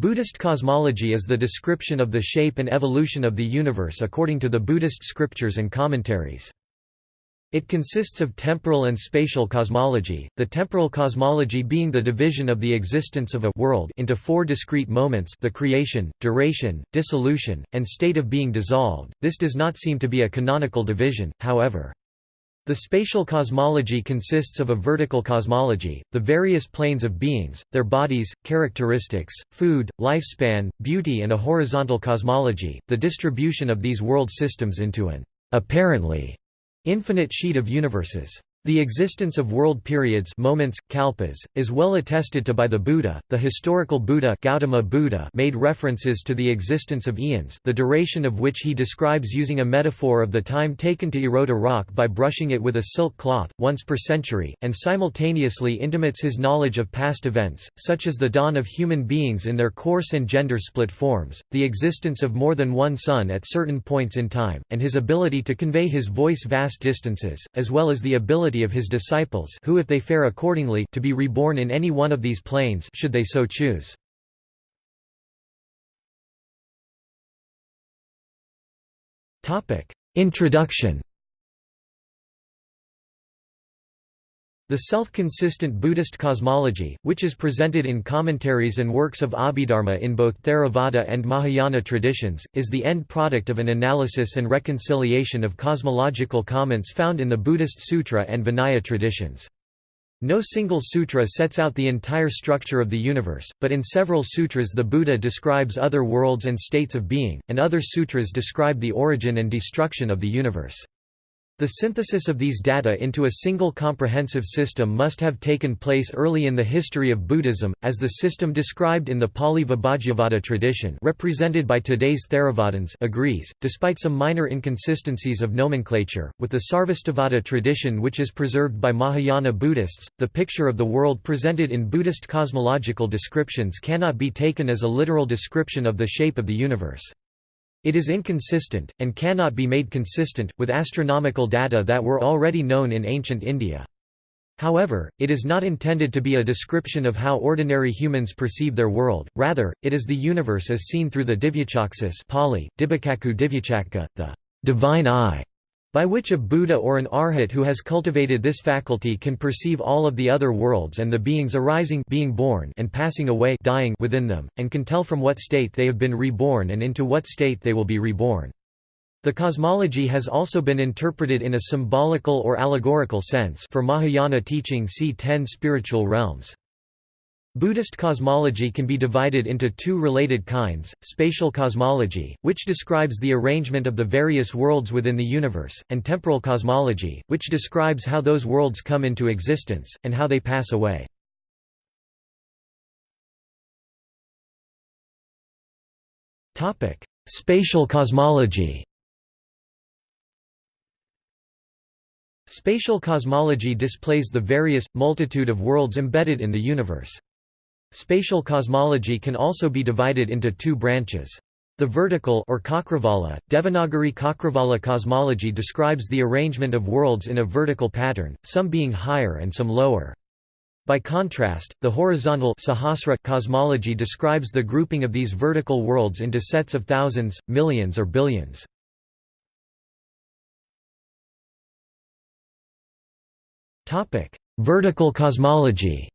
Buddhist cosmology is the description of the shape and evolution of the universe according to the Buddhist scriptures and commentaries. It consists of temporal and spatial cosmology, the temporal cosmology being the division of the existence of a world into four discrete moments the creation, duration, dissolution, and state of being dissolved. This does not seem to be a canonical division, however. The spatial cosmology consists of a vertical cosmology, the various planes of beings, their bodies, characteristics, food, lifespan, beauty and a horizontal cosmology, the distribution of these world systems into an apparently infinite sheet of universes. The existence of world periods moments, kalpas, is well attested to by the Buddha. The historical Buddha, Gautama Buddha made references to the existence of eons the duration of which he describes using a metaphor of the time taken to erode a rock by brushing it with a silk cloth, once per century, and simultaneously intimates his knowledge of past events, such as the dawn of human beings in their coarse and gender-split forms, the existence of more than one sun at certain points in time, and his ability to convey his voice vast distances, as well as the ability of his disciples who if they fare accordingly to be reborn in any one of these planes should they so choose. Introduction The self-consistent Buddhist cosmology, which is presented in commentaries and works of Abhidharma in both Theravada and Mahayana traditions, is the end product of an analysis and reconciliation of cosmological comments found in the Buddhist Sutra and Vinaya traditions. No single sutra sets out the entire structure of the universe, but in several sutras the Buddha describes other worlds and states of being, and other sutras describe the origin and destruction of the universe. The synthesis of these data into a single comprehensive system must have taken place early in the history of Buddhism, as the system described in the Pali Vibhajyavada tradition represented by today's Theravadins agrees, despite some minor inconsistencies of nomenclature, with the Sarvastivada tradition which is preserved by Mahayana Buddhists. The picture of the world presented in Buddhist cosmological descriptions cannot be taken as a literal description of the shape of the universe. It is inconsistent, and cannot be made consistent, with astronomical data that were already known in ancient India. However, it is not intended to be a description of how ordinary humans perceive their world, rather, it is the universe as seen through the Divyachaksis Pali, Divyachakka, the divine eye, by which a Buddha or an Arhat who has cultivated this faculty can perceive all of the other worlds and the beings arising being born and passing away dying within them, and can tell from what state they have been reborn and into what state they will be reborn. The cosmology has also been interpreted in a symbolical or allegorical sense for Mahayana teaching see ten spiritual realms. Buddhist cosmology can be divided into two related kinds, spatial cosmology, which describes the arrangement of the various worlds within the universe, and temporal cosmology, which describes how those worlds come into existence, and how they pass away. Spatial cosmology Spatial cosmology displays the various, multitude of worlds embedded in the universe. Spatial cosmology can also be divided into two branches. The vertical or Cakravala, Devanagari Cakravala cosmology describes the arrangement of worlds in a vertical pattern, some being higher and some lower. By contrast, the horizontal Sahasra cosmology describes the grouping of these vertical worlds into sets of thousands, millions or billions. Vertical cosmology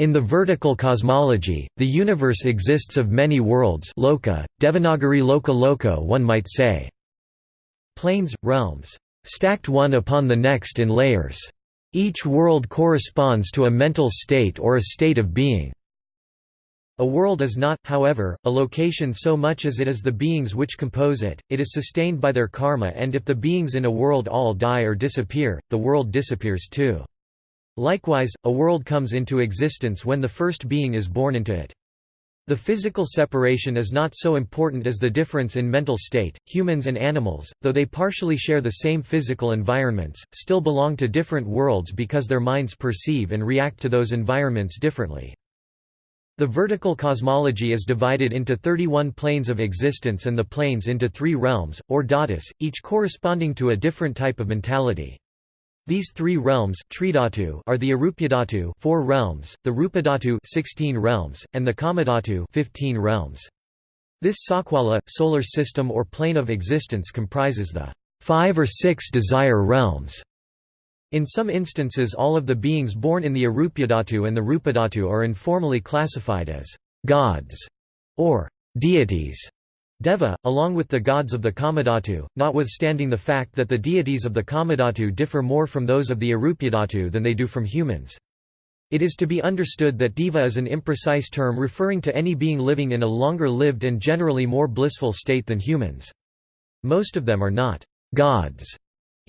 In the vertical cosmology, the universe exists of many worlds loka, Devanagari loka loko one might say. Planes, realms, stacked one upon the next in layers. Each world corresponds to a mental state or a state of being. A world is not, however, a location so much as it is the beings which compose it, it is sustained by their karma and if the beings in a world all die or disappear, the world disappears too. Likewise, a world comes into existence when the first being is born into it. The physical separation is not so important as the difference in mental state. Humans and animals, though they partially share the same physical environments, still belong to different worlds because their minds perceive and react to those environments differently. The vertical cosmology is divided into 31 planes of existence and the planes into three realms, or dhatus, each corresponding to a different type of mentality. These three realms are the Arupadhatu four realms, the Rupadhatu 16 realms, and the Kamadhatu 15 realms. This Sakwala, solar system or plane of existence comprises the five or six desire realms. In some instances all of the beings born in the Arupadhatu and the Rupadhatu are informally classified as gods or deities. Deva, along with the gods of the Kamadhatu, notwithstanding the fact that the deities of the Kamadhatu differ more from those of the Arupadhatu than they do from humans. It is to be understood that Deva is an imprecise term referring to any being living in a longer-lived and generally more blissful state than humans. Most of them are not gods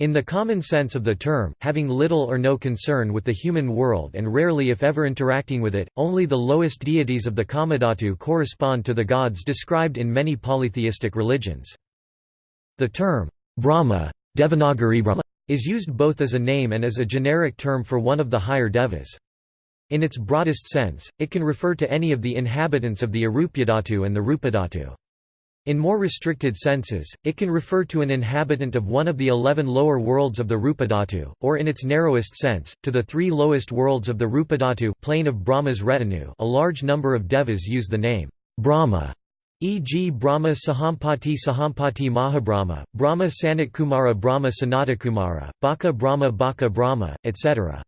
in the common sense of the term, having little or no concern with the human world and rarely if ever interacting with it, only the lowest deities of the Kamadhatu correspond to the gods described in many polytheistic religions. The term, Brahma, Devanagari Brahma, is used both as a name and as a generic term for one of the higher devas. In its broadest sense, it can refer to any of the inhabitants of the Arupadhatu and the Rupadhatu. In more restricted senses, it can refer to an inhabitant of one of the eleven lower worlds of the Rupadhatu, or in its narrowest sense, to the three lowest worlds of the Rupadhatu plane of Brahma's retinue a large number of devas use the name, Brahma, e.g. Brahma Sahampati Sahampati Mahabrahma, Brahma Sanatkumara Brahma Sanatakumara, Baka Brahma Baka Brahma, etc.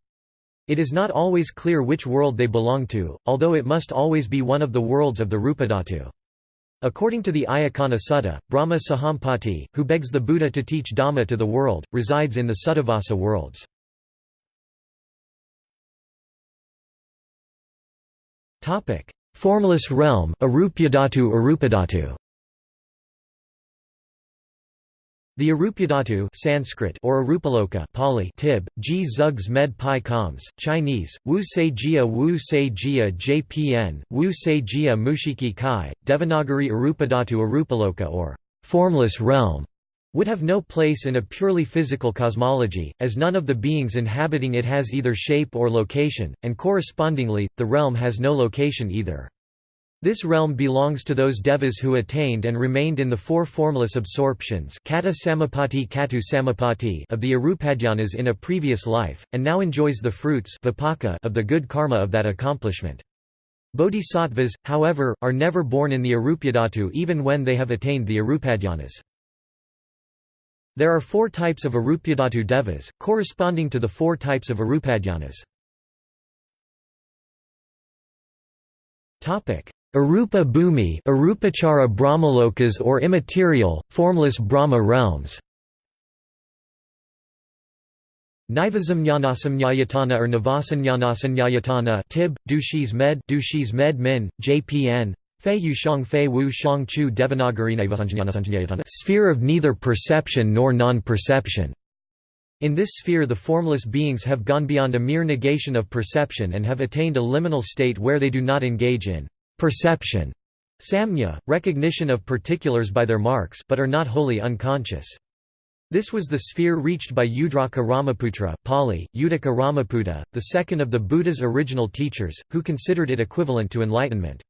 It is not always clear which world they belong to, although it must always be one of the worlds of the Rupadhatu. According to the Ayacana Sutta, Brahma Sahampati, who begs the Buddha to teach Dhamma to the world, resides in the Suddhavasa worlds. Formless realm, Arupadhatu Arupadhatu The Arupadhatu Sanskrit or Arupaloka Pali Tib, G Zugs Med Pi Coms, Chinese, Wu Se Jia Wu Se Jia JPN, Wu Se Jia Mushiki Kai, Devanagari Arupadhatu Arupaloka or formless realm would have no place in a purely physical cosmology, as none of the beings inhabiting it has either shape or location, and correspondingly, the realm has no location either. This realm belongs to those devas who attained and remained in the four formless absorptions kata samapati katu samapati of the Arupadhyanas in a previous life, and now enjoys the fruits of the good karma of that accomplishment. Bodhisattvas, however, are never born in the Arupadhatu even when they have attained the Arupadhyanas. There are four types of Arupadhatu devas, corresponding to the four types of Arupadhyanas. Arupa Bhumi Arupachara Brahmalokas or immaterial, formless Brahma realms Nivasamnyanasamnyayatana or Navasanyanasanyayatana Tib, Dushis Med Dushis Med Min, JPN Fei Yushang Fei Wu Shang Chu Devanagari Sphere of neither perception nor non-perception. In this sphere the formless beings have gone beyond a mere negation of perception and have attained a liminal state where they do not engage in perception, samnya, recognition of particulars by their marks but are not wholly unconscious. This was the sphere reached by Udraka Ramaputra Pali, Uddaka Ramaputa, the second of the Buddha's original teachers, who considered it equivalent to enlightenment.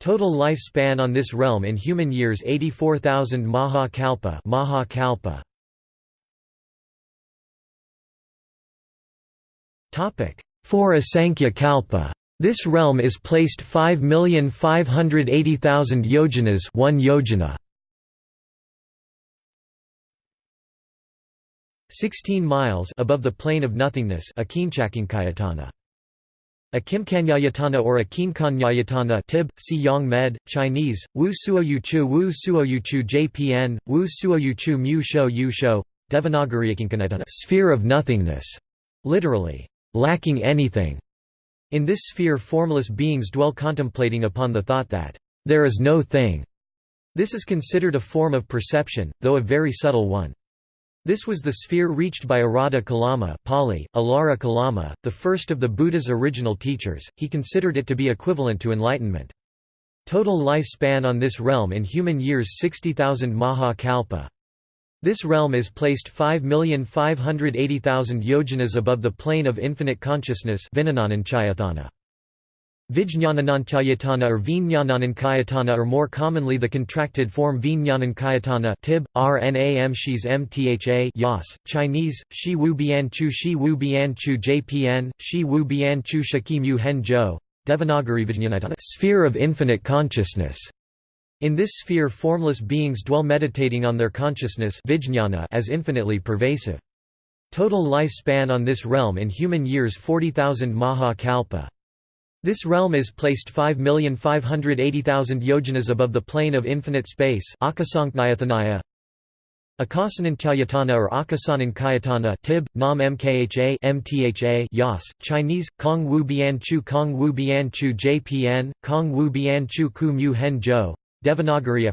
Total lifespan on this realm in human years 84,000 Maha Kalpa, Maha Kalpa. Four Asankhya Kalpa this realm is placed 5,580,000 yojanas 1 yojana. 16 miles above the plane of nothingness Akinchakinkayatana. Akimkanyayatana or Akinkanyayatana Tib, Si Yang Med, Chinese, Wu Suoyuchu Wu Suoyuchu JPN, Wu Suoyuchu Mu Shou Yu Shou, Devanagari Sphere of nothingness, literally, lacking anything. In this sphere formless beings dwell contemplating upon the thought that, "...there is no thing." This is considered a form of perception, though a very subtle one. This was the sphere reached by Arada Kalama Pali, Alara Kalama, the first of the Buddha's original teachers, he considered it to be equivalent to enlightenment. Total lifespan on this realm in human years 60,000 Maha Kalpa. This realm is placed 5,580,000 yojanas above the plane of infinite consciousness Vijñananankayatana or Vijñananankayatana or more commonly the contracted form Vijñanankayatana tib, rnam shis mtha yas, Chinese, Shi Wu Bianchu Shi Wu Bianchu JPN, Shi Wu bian Bianchu Shakimu Hen Jo, Devanagari Vijñanayatana sphere of infinite consciousness. In this sphere formless beings dwell meditating on their consciousness as infinitely pervasive. Total lifespan on this realm in human years 40,000 Maha Kalpa. This realm is placed 5,580,000 yojanas above the plane of infinite space Akasankhayatana or Akasanan Tib, Nam Mkha MTHA Yas, Chinese, Kong Wu Bianchu Kong Wu Bianchu JPN, Kong Wu Bianchu Ku Mu Hen Jo, Devanagari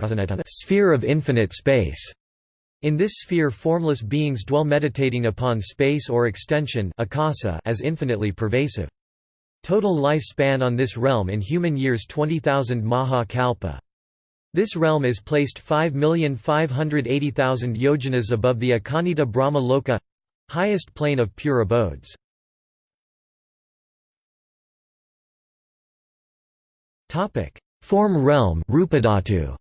sphere of infinite space. In this sphere formless beings dwell meditating upon space or extension akasa as infinitely pervasive. Total lifespan on this realm in human years 20,000 Maha Kalpa. This realm is placed 5,580,000 yojanas above the Akanita Brahma Loka highest plane of pure abodes. Form realm Rupadhatu.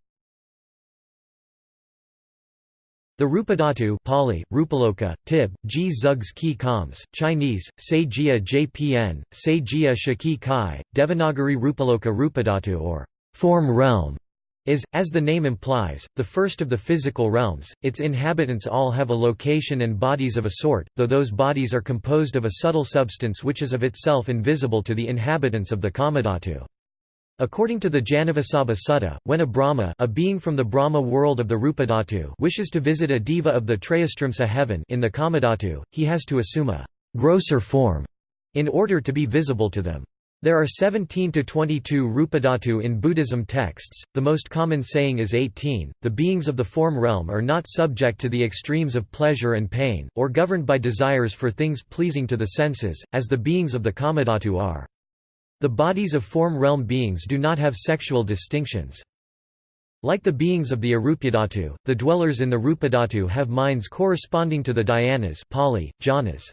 The Rupadhatu Pali, Rupaloka, Tib, G Zugs Ki Kams, Chinese, Sejia Jpn, Sejia Shaki Kai, Devanagari Rupaloka Rupadhatu or form realm is, as the name implies, the first of the physical realms. Its inhabitants all have a location and bodies of a sort, though those bodies are composed of a subtle substance which is of itself invisible to the inhabitants of the Kamadhatu. According to the Janavasabha Sutta, when a Brahma a being from the Brahma world of the Rupadhatu wishes to visit a diva of the Trayastrimsa heaven in the Kamadhatu, he has to assume a «grosser form» in order to be visible to them. There are 17 to 22 Rupadhatu in Buddhism texts, the most common saying is 18. The beings of the form realm are not subject to the extremes of pleasure and pain, or governed by desires for things pleasing to the senses, as the beings of the Kamadhatu are. The bodies of form realm beings do not have sexual distinctions. Like the beings of the Arupadhatu, the dwellers in the Rupadhatu have minds corresponding to the dhyanas Pali, jhanas.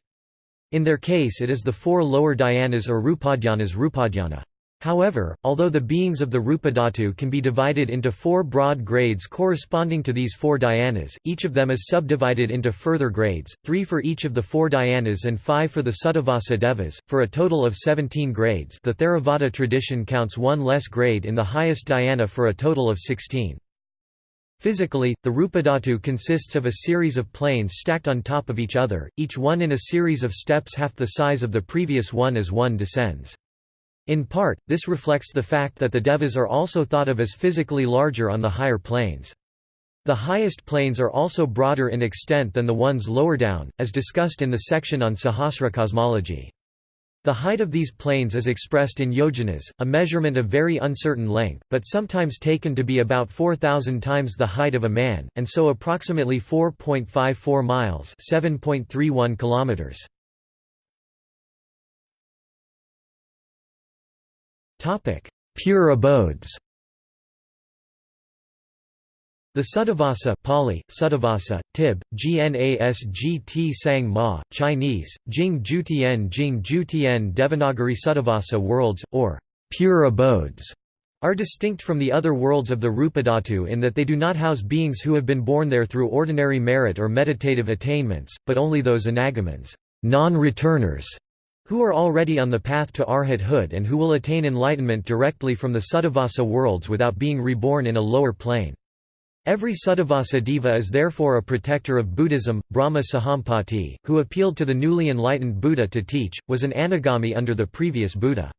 In their case it is the four lower dhyanas or rupadhyanas rupadhyana. However, although the beings of the Rupadhatu can be divided into four broad grades corresponding to these four dhyanas, each of them is subdivided into further grades, three for each of the four dhyanas and five for the Suddhavasa devas, for a total of 17 grades the Theravada tradition counts one less grade in the highest dhyana for a total of 16. Physically, the Rupadhatu consists of a series of planes stacked on top of each other, each one in a series of steps half the size of the previous one as one descends. In part, this reflects the fact that the devas are also thought of as physically larger on the higher planes. The highest planes are also broader in extent than the ones lower down, as discussed in the section on Sahasra cosmology. The height of these planes is expressed in yojanas, a measurement of very uncertain length, but sometimes taken to be about 4,000 times the height of a man, and so approximately 4.54 miles 7.31 kilometers. Pure abodes. The Suddhavasa Pali, Suddhavasa, Tib, Gnasgt Sang Ma, Chinese, Jing Jutian Jing Jutian Devanagari Suddhavasa worlds, or pure abodes, are distinct from the other worlds of the Rupadhatu in that they do not house beings who have been born there through ordinary merit or meditative attainments, but only those anagamans non-returners, who are already on the path to arhathood and who will attain enlightenment directly from the Suddhavasa worlds without being reborn in a lower plane. Every Suddhavasa Deva is therefore a protector of Buddhism. Brahma Sahampati, who appealed to the newly enlightened Buddha to teach, was an anagami under the previous Buddha.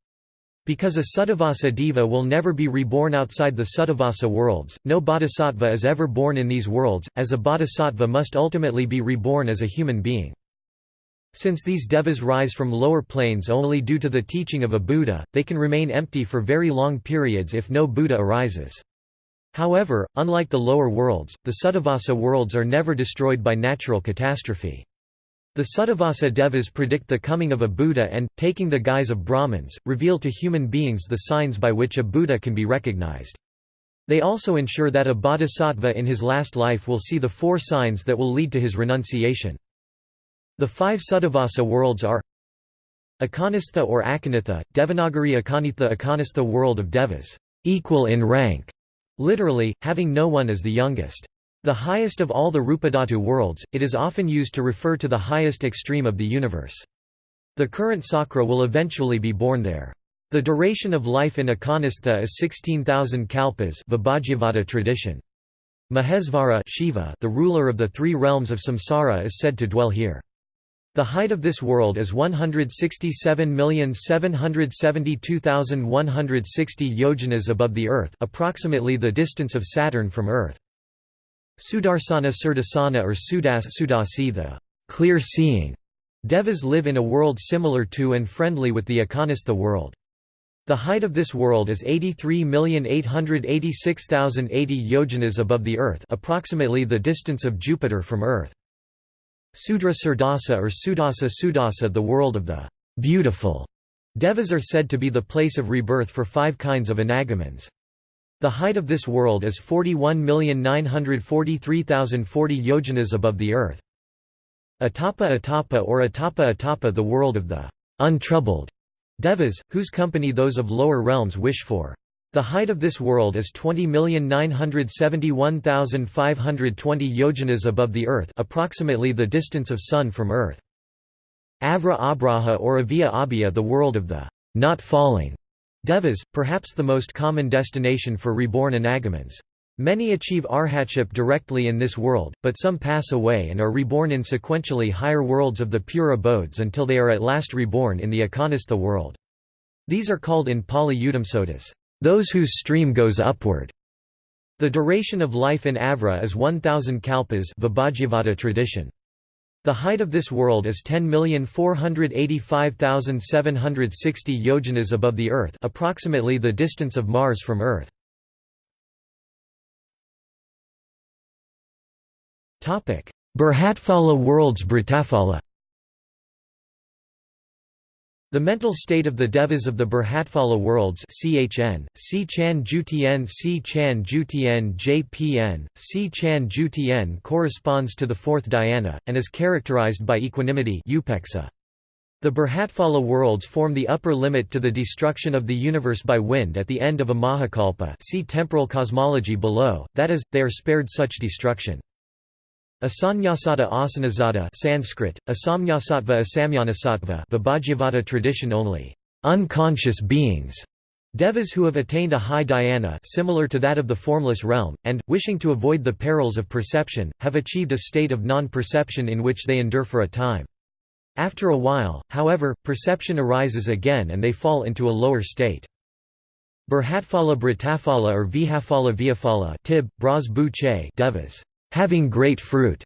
Because a Suddhavasa Deva will never be reborn outside the Suddhavasa worlds, no bodhisattva is ever born in these worlds, as a bodhisattva must ultimately be reborn as a human being. Since these devas rise from lower planes only due to the teaching of a Buddha, they can remain empty for very long periods if no Buddha arises. However, unlike the lower worlds, the Suddhavasa worlds are never destroyed by natural catastrophe. The Suddhavasa devas predict the coming of a Buddha and, taking the guise of Brahmins, reveal to human beings the signs by which a Buddha can be recognized. They also ensure that a bodhisattva in his last life will see the four signs that will lead to his renunciation. The five Suddhavasa worlds are Akanistha or Akanitha, Devanagari Akanitha Akanistha world of Devas, equal in rank, literally, having no one as the youngest. The highest of all the Rupadhatu worlds, it is often used to refer to the highest extreme of the universe. The current Sakra will eventually be born there. The duration of life in Akanistha is 16,000 kalpas Vibhajyavada tradition. Mahesvara Shiva, the ruler of the three realms of samsara is said to dwell here. The height of this world is 167,772,160 yojanas above the earth, approximately the distance of Saturn from earth. Sudarsana Surdasana or Sudas Sudasi the clear-seeing Devas live in a world similar to and friendly with the Akanistha world. The height of this world is 83,886,080 yojanas above the Earth approximately the distance of Jupiter from Earth. Sudra Surdasa or Sudasa Sudasa the world of the beautiful Devas are said to be the place of rebirth for five kinds of anagamans. The height of this world is 41,943,040 yojanas above the Earth. Atapa Atapa or Atapa Atapa the world of the untroubled Devas, whose company those of lower realms wish for. The height of this world is 20,971,520 yojanas above the earth approximately the distance of sun from earth. Avra Abraha or Avia Abia the world of the not falling Devas, perhaps the most common destination for reborn anagamans. Many achieve arhatship directly in this world, but some pass away and are reborn in sequentially higher worlds of the pure abodes until they are at last reborn in the Akanistha world. These are called in Pali Udamsodas, those whose stream goes upward. The duration of life in Avra is 1000 kalpas Vibhajyavada tradition. The height of this world is 10,485,760 yojanas above the earth approximately the distance of Mars from Earth. Burhatphala worlds Britafala the mental state of the devas of the Burhatphala worlds CHN, C Chan C Chan JPN, C Chan corresponds to the fourth dhyana, and is characterized by equanimity. The Burhatphala worlds form the upper limit to the destruction of the universe by wind at the end of a Mahakalpa see temporal cosmology below, that is, they are spared such destruction. Asanyasata asanazata Sanskrit, asamnyasatva asamyanasatva Vibhajyavada tradition only. Unconscious beings. Devas who have attained a high dhyana similar to that of the formless realm, and, wishing to avoid the perils of perception, have achieved a state of non-perception in which they endure for a time. After a while, however, perception arises again and they fall into a lower state. Burhatphala Britafala or Vihaphala Viaphala Tib, Devas having great fruit.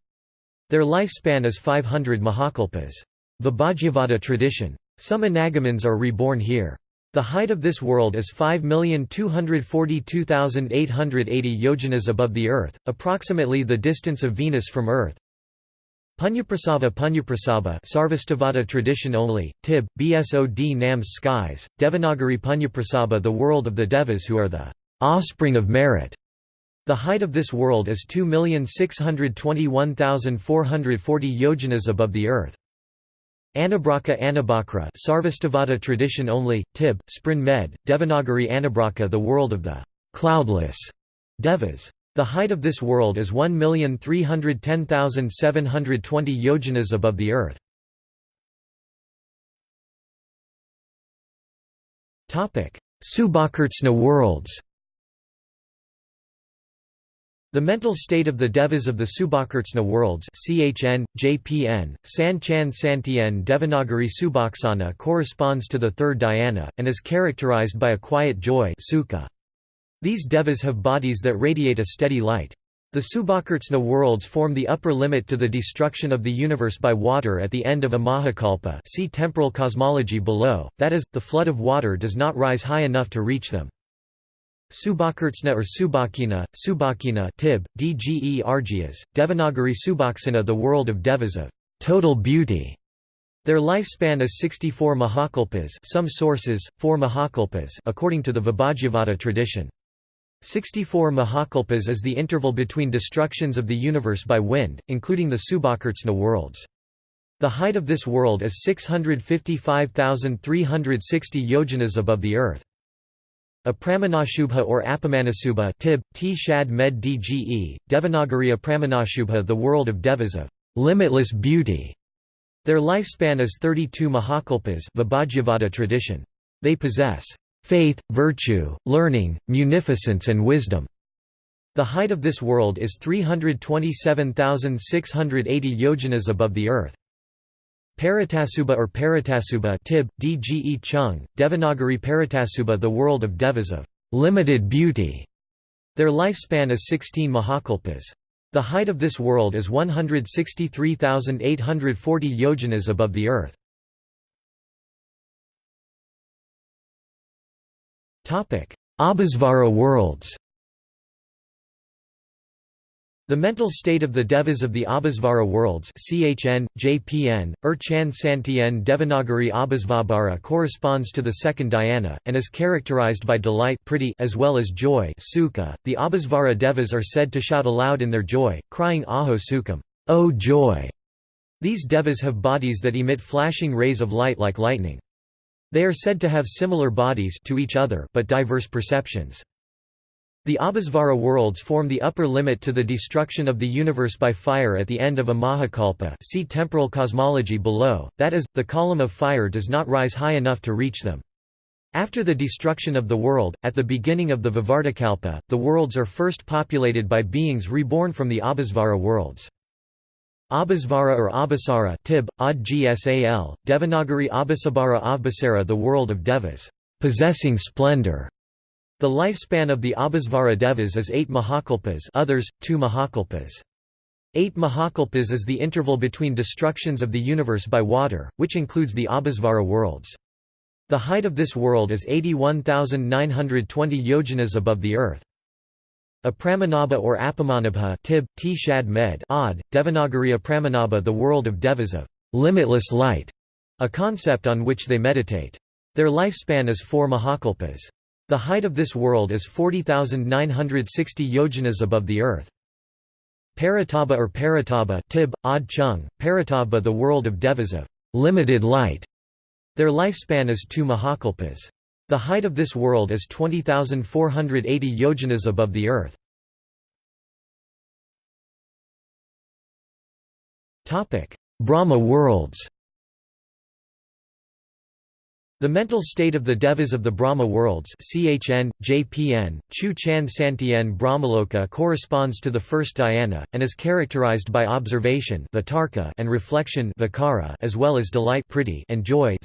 Their lifespan is 500 mahakalpas. The Vibhajyavada tradition. Some anagamans are reborn here. The height of this world is 5,242,880 yojanas above the earth, approximately the distance of Venus from Earth. Punyaprasava Punyaprasaba Sarvastivada tradition only, Tib, Bsod Nams skies, Devanagari Punyaprasaba the world of the Devas who are the offspring of merit. The height of this world is 2,621,440 yojanas above the earth. Anabraka Anabakra Sarvastivada tradition only, Tib, Sprin Med, Devanagari Anabraka the world of the cloudless Devas. The height of this world is 1,310,720 yojanas above the earth. Subhakartsna worlds the mental state of the devas of the Subhakartsna worlds CHN, JPN, San Chan Santien Devanagari Subhaksana corresponds to the third dhyana, and is characterized by a quiet joy. These devas have bodies that radiate a steady light. The Subhakartsna worlds form the upper limit to the destruction of the universe by water at the end of a Mahakalpa see temporal cosmology below, that is, the flood of water does not rise high enough to reach them. Subhakartsna or Subakina, Subakina Tib, Dge Argyas, Devanagari Subhaksana the world of devas of total beauty. Their lifespan is 64 mahakalpas some sources, 4 mahakalpas according to the Vibhajyavada tradition. 64 mahakalpas is the interval between destructions of the universe by wind, including the Subhakartsna worlds. The height of this world is 655,360 yojanas above the earth. Apramanashubha or Apamanasubha tib, t shad med dge, Devanagari Apramanashubha the world of devas of limitless beauty. Their lifespan is 32 Mahakalpas Vibhajyavada tradition. They possess faith, virtue, learning, munificence and wisdom. The height of this world is 327,680 yojanas above the earth. Paratasuba or Paratasuba tib, dge chung, Devanagari Paratasuba the world of devas of limited beauty. Their lifespan is 16 Mahakalpas. The height of this world is 163,840 yojanas above the earth. Abhisvara worlds the mental state of the devas of the Abhisvara worlds CHN, JPN, Urchan Santien Devanagari Abhisvabhara corresponds to the second dhyana, and is characterized by delight priti as well as joy sukha. .The Abhisvara devas are said to shout aloud in their joy, crying Aho Sukham, O joy! These devas have bodies that emit flashing rays of light like lightning. They are said to have similar bodies to each other but diverse perceptions. The Abhisvara worlds form the upper limit to the destruction of the universe by fire at the end of a Mahakalpa see temporal cosmology below, that is, the column of fire does not rise high enough to reach them. After the destruction of the world, at the beginning of the Vivartakalpa, the worlds are first populated by beings reborn from the Abhisvara worlds. Abhisvara or Abhisara tib, Ad Gsal, Devanagari Abhisabara Avbasara the world of devas, possessing splendor. The lifespan of the Abhisvara Devas is 8 Mahakalpas others, 2 Mahakalpas. 8 Mahakalpas is the interval between destructions of the universe by water, which includes the Abhisvara worlds. The height of this world is 81,920 yojanas above the earth. Apramanabha or Apamanabha tib, t shad med odd, Devanagari Apramanabha the world of devas of limitless light, a concept on which they meditate. Their lifespan is 4 Mahakalpas. The height of this world is 40,960 yojanas above the earth. Parataba or Parataba tib, Ad Chung, the world of devas of limited light. Their lifespan is 2 Mahakalpas. The height of this world is 20,480 yojanas above the earth. Brahma worlds the mental state of the devas of the Brahma worlds CHN, JPN, Chu Chan Santien Brahmaloka corresponds to the first dhyana, and is characterized by observation and reflection as well as delight and joy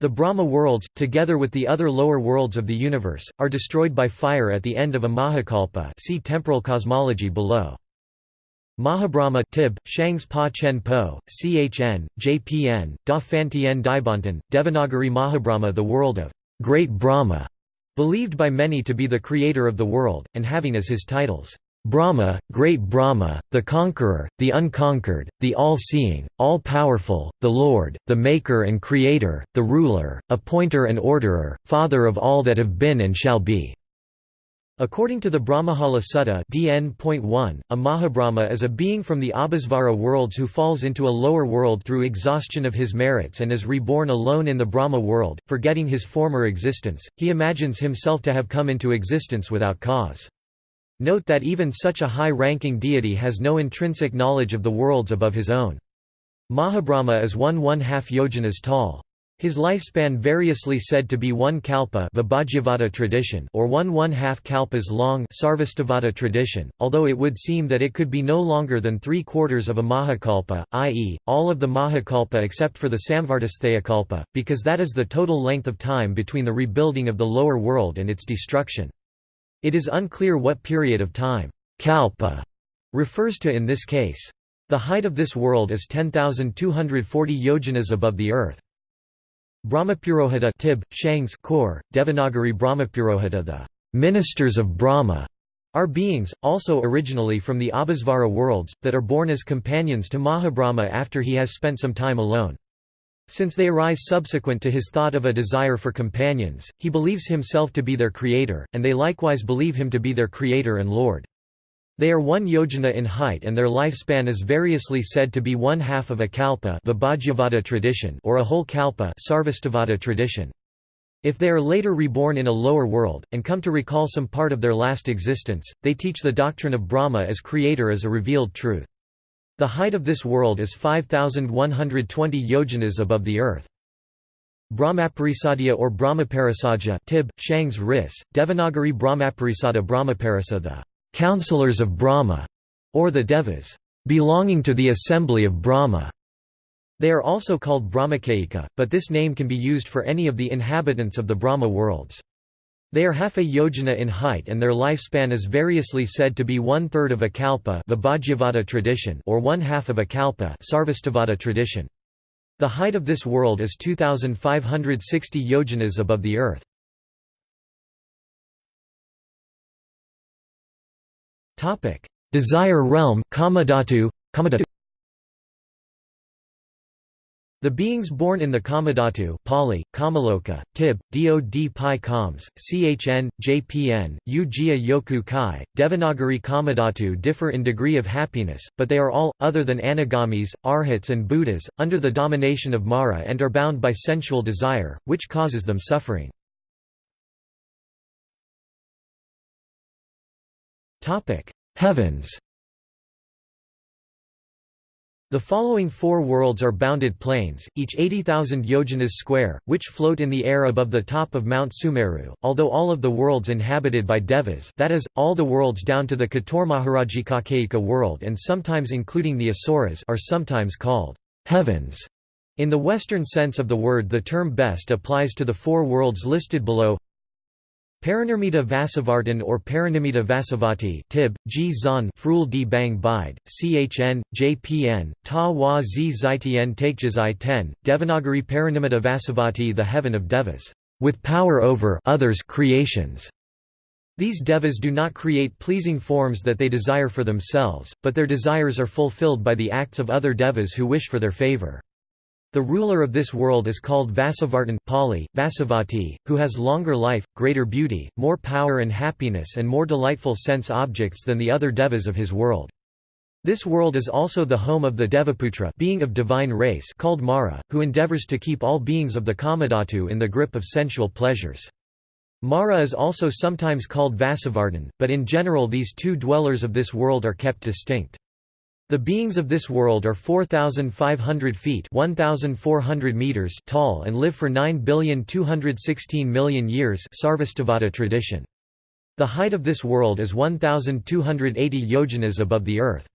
The Brahma worlds, together with the other lower worlds of the universe, are destroyed by fire at the end of a Mahakalpa see temporal cosmology below. Mahabrahma tib, Shangs Pa Chen Po, Chn, Jpn, Da Fantien Devanagari Mahabrahma the world of Great Brahma, believed by many to be the creator of the world, and having as his titles, Brahma, Great Brahma, the Conqueror, the Unconquered, the All-Seeing, All-Powerful, the Lord, the Maker and Creator, the Ruler, Appointer and Orderer, Father of all that have been and shall be. According to the Brahmajala Sutta DN.1, a Mahabrahma is a being from the Abhisvara worlds who falls into a lower world through exhaustion of his merits and is reborn alone in the Brahma world, forgetting his former existence, he imagines himself to have come into existence without cause. Note that even such a high-ranking deity has no intrinsic knowledge of the worlds above his own. Mahabrahma is one one-half yojanas tall. His lifespan variously said to be one kalpa Vibhajyavada tradition or one one-half kalpas long Sarvastivada tradition, although it would seem that it could be no longer than three-quarters of a mahakalpa, i.e., all of the mahakalpa except for the samvartasthaya because that is the total length of time between the rebuilding of the lower world and its destruction. It is unclear what period of time kalpa refers to in this case. The height of this world is 10,240 yojanas above the earth. Brahmapurohita tib, Shangs core, Devanagari Brahmapurohita the ministers of Brahma are beings, also originally from the Abhisvara worlds, that are born as companions to Mahabrahma after he has spent some time alone. Since they arise subsequent to his thought of a desire for companions, he believes himself to be their creator, and they likewise believe him to be their creator and lord. They are one yojana in height and their lifespan is variously said to be one half of a kalpa tradition or a whole kalpa Sarvastivada tradition. If they are later reborn in a lower world, and come to recall some part of their last existence, they teach the doctrine of Brahma as creator as a revealed truth. The height of this world is 5,120 yojanas above the earth. Brahmaparisadya or Brahmaparisadja Tib, Shangs Ris, Devanagari Brahmaparisada Brahmaparisa the counselors of Brahma, or the Devas, belonging to the assembly of Brahma. They are also called Brahmakaika, but this name can be used for any of the inhabitants of the Brahma worlds. They are half a yojana in height and their lifespan is variously said to be one-third of a kalpa the Bhajyavada tradition or one-half of a kalpa tradition. The height of this world is 2,560 yojanas above the earth. Desire realm Kamadhatu the beings born in the Kamadhatu Pali, Kamaloka, Tib, Dod Pi Kams, Chn, Jpn, Ujia Yoku Kai, Devanagari Kamadhatu differ in degree of happiness, but they are all, other than Anagamis, Arhats and Buddhas, under the domination of Mara and are bound by sensual desire, which causes them suffering. Heavens the following four worlds are bounded plains, each 80,000 yojanas square, which float in the air above the top of Mount Sumeru, although all of the worlds inhabited by devas that is, all the worlds down to the Katormaharajikakaika world and sometimes including the Asuras are sometimes called heavens. In the Western sense of the word the term best applies to the four worlds listed below Paranirmita Vasavartan or Paranimita Vasavati Tib, G Frul D Bang Bide, Chn, Jpn, Ta Wa Z Zitn Takejazai 10, Devanagari Paranimita Vasavati the heaven of devas, with power over others creations. These devas do not create pleasing forms that they desire for themselves, but their desires are fulfilled by the acts of other devas who wish for their favor. The ruler of this world is called Vasavartan Pali, Vasavati, who has longer life, greater beauty, more power and happiness and more delightful sense objects than the other devas of his world. This world is also the home of the Devaputra being of divine race called Mara, who endeavors to keep all beings of the Kamadhatu in the grip of sensual pleasures. Mara is also sometimes called Vasavartan, but in general these two dwellers of this world are kept distinct. The beings of this world are 4,500 feet 1,400 meters tall and live for 9,216,000,000 years Sarvastivada tradition. The height of this world is 1,280 yojanas above the earth.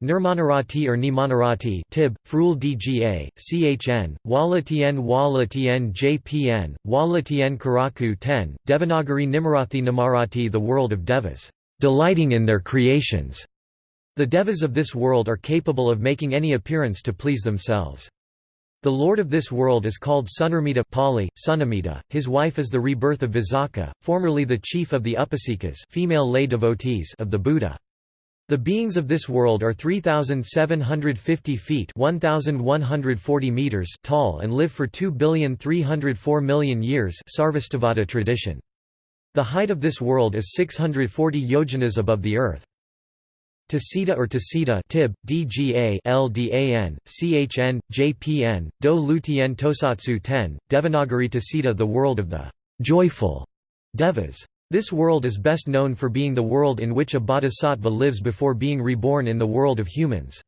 Nirmanarati or Nimanarati Tib, Frul Dga, Chn, Walatien Walatien Jpn, Walatien Karaku 10, Devanagari Nimarathi Namarati the world of Devas, delighting in their creations. The devas of this world are capable of making any appearance to please themselves. The lord of this world is called Sunarmita Pali, Sunamita. His wife is the rebirth of Visakha, formerly the chief of the Upasikas female lay devotees of the Buddha. The beings of this world are 3,750 feet 1,140 meters tall and live for 2,304,000,000 years Sarvastivada tradition. The height of this world is 640 yojanas above the earth. Tasita or Tasita Tib, DGA LDAN, CHN, JPN, Do Lutien Tosatsu 10, Devanagari Tasita the world of the joyful devas. This world is best known for being the world in which a bodhisattva lives before being reborn in the world of humans.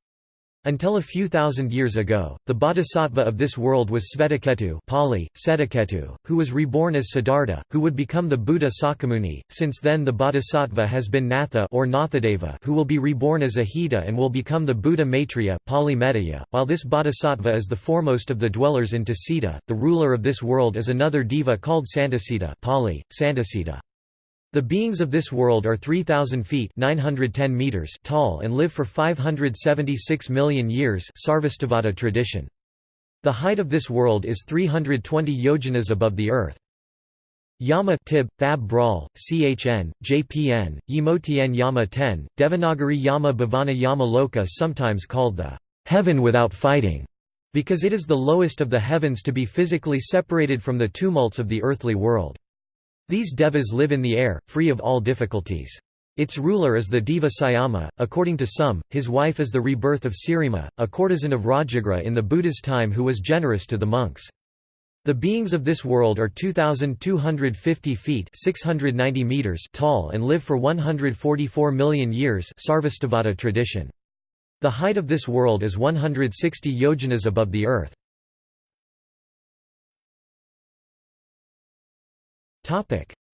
Until a few thousand years ago, the bodhisattva of this world was Svetaketu Pali, Setaketu, who was reborn as Siddhartha, who would become the Buddha Sakamuni. Since then the bodhisattva has been Natha or Nathadeva who will be reborn as Ahita and will become the Buddha Maitreya Pali Medaya. While this bodhisattva is the foremost of the dwellers in Tasita, the ruler of this world is another deva called Santasita Pali, Santasita. The beings of this world are 3,000 feet 910 meters tall and live for 576 million years Sarvastivada tradition. The height of this world is 320 yojanas above the earth. Yama Tib, Thab Brawl, Chn, Jpn, Yamotien Yama 10, Devanagari Yama Bhavana Yama Loka sometimes called the heaven without fighting, because it is the lowest of the heavens to be physically separated from the tumults of the earthly world. These devas live in the air, free of all difficulties. Its ruler is the diva Syama, according to some, his wife is the rebirth of Sirima, a courtesan of Rajagriha in the Buddha's time who was generous to the monks. The beings of this world are 2,250 feet 690 meters tall and live for 144 million years Sarvastivada tradition. The height of this world is 160 yojanas above the earth.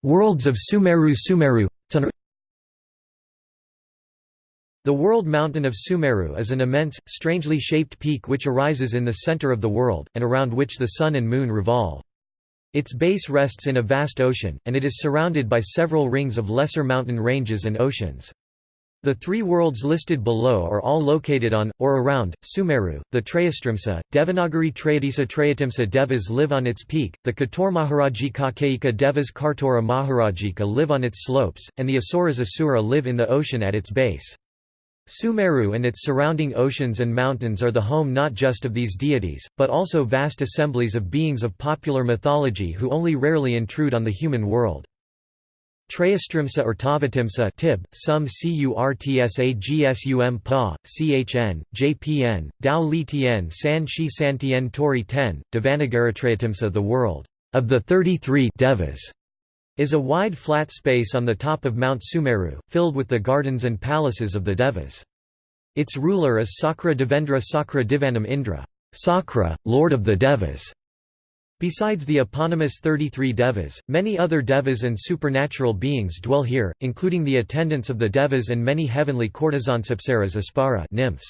Worlds of Sumeru Sumeru The world mountain of Sumeru is an immense, strangely shaped peak which arises in the center of the world, and around which the Sun and Moon revolve. Its base rests in a vast ocean, and it is surrounded by several rings of lesser mountain ranges and oceans. The three worlds listed below are all located on, or around, Sumeru, the Trayastrimsa, Devanagari Trayadisa Trayatimsa Devas live on its peak, the Kator Maharajika Kaika Devas Kartora Maharajika live on its slopes, and the Asuras Asura live in the ocean at its base. Sumeru and its surrounding oceans and mountains are the home not just of these deities, but also vast assemblies of beings of popular mythology who only rarely intrude on the human world. Trayastrimsa or Tavatimsa Tib, some Curtsagsum Pa, Chn, Jpn, Dao Li Tien San Shi San Tien Tori Ten, Devanagaratrayatimsa the world of the 33 devas is a wide flat space on the top of Mount Sumeru, filled with the gardens and palaces of the Devas. Its ruler is Sakra Devendra Sakra Divanam Indra Sakra, Lord of the Devas. Besides the eponymous 33 Devas, many other Devas and supernatural beings dwell here, including the attendants of the Devas and many heavenly courtesans Apsaras aspara nymphs.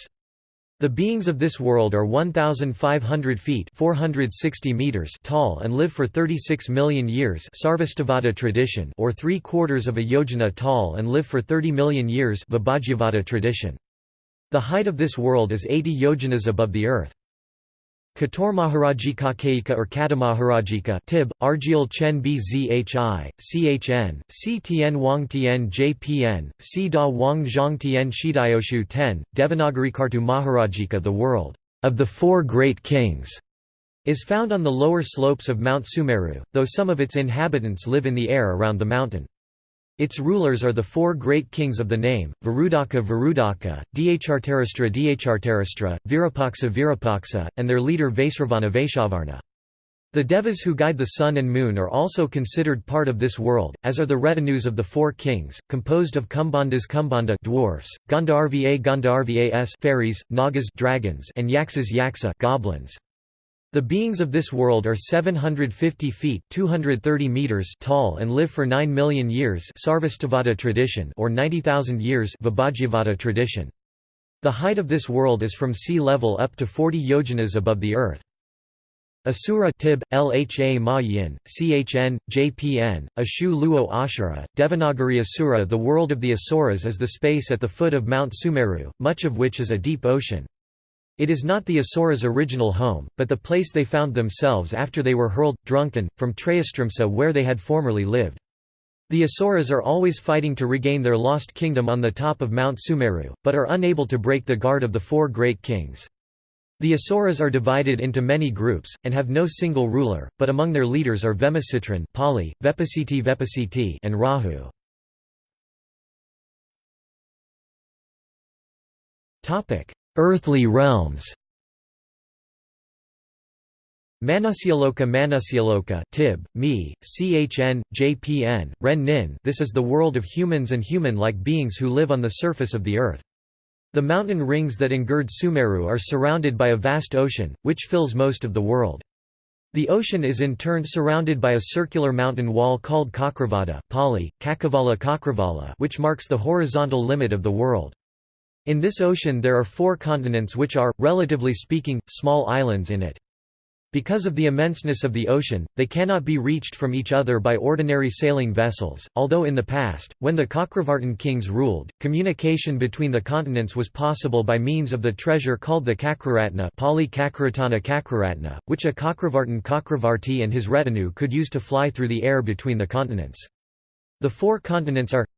The beings of this world are 1,500 feet 460 meters tall and live for 36 million years Sarvastivada tradition or three quarters of a yojana tall and live for 30 million years tradition. The height of this world is 80 yojanas above the earth. Kator Maharajika Kaika or Katamaharajika Tib, Argyal Chen Bzhi, Chn, C Tien Wang Tien Jpn, C Da Wang Zhang Tien Shidayoshu Ten, Devanagari Kartu Maharajika The world of the four great kings is found on the lower slopes of Mount Sumeru, though some of its inhabitants live in the air around the mountain. Its rulers are the four great kings of the name, Varudaka Varudaka, Dhartarashtra Dhartarashtra, Virapaksa Virapaksa, and their leader Vaisravana Vaishavarna. The devas who guide the sun and moon are also considered part of this world, as are the retinues of the four kings, composed of Kumbhandas Kumbhanda dwarfs, Gandharva Gandharvas fairies, Nagas dragons, and Yaksas Yaksa goblins. The beings of this world are 750 feet 230 meters tall and live for 9 million years Sarvastivada tradition or 90,000 years tradition. The height of this world is from sea level up to 40 yojanas above the earth. Asura Tib, Lha Ma Yin, Chn, Jpn, Ashu Luo Ashura, Devanagari Asura The world of the Asuras is the space at the foot of Mount Sumeru, much of which is a deep ocean. It is not the Asuras' original home, but the place they found themselves after they were hurled, drunken, from Trayastrimsa where they had formerly lived. The Asuras are always fighting to regain their lost kingdom on the top of Mount Sumeru, but are unable to break the guard of the four great kings. The Asuras are divided into many groups, and have no single ruler, but among their leaders are Vemasitran Pali, Vepasiti Vepasiti and Rahu. Earthly realms Manusyaloka Manusyaloka Tib, Mi, Chn, Jpn, Ren Nin This is the world of humans and human-like beings who live on the surface of the earth. The mountain rings that engird Sumeru are surrounded by a vast ocean, which fills most of the world. The ocean is in turn surrounded by a circular mountain wall called Kakravada Pali, Kakavala Kakravala which marks the horizontal limit of the world. In this ocean there are four continents which are, relatively speaking, small islands in it. Because of the immenseness of the ocean, they cannot be reached from each other by ordinary sailing vessels, although in the past, when the Kakravartin kings ruled, communication between the continents was possible by means of the treasure called the Kakraratna Pali Kakraratna, which a Kakravartin Kakravarti and his retinue could use to fly through the air between the continents. The four continents are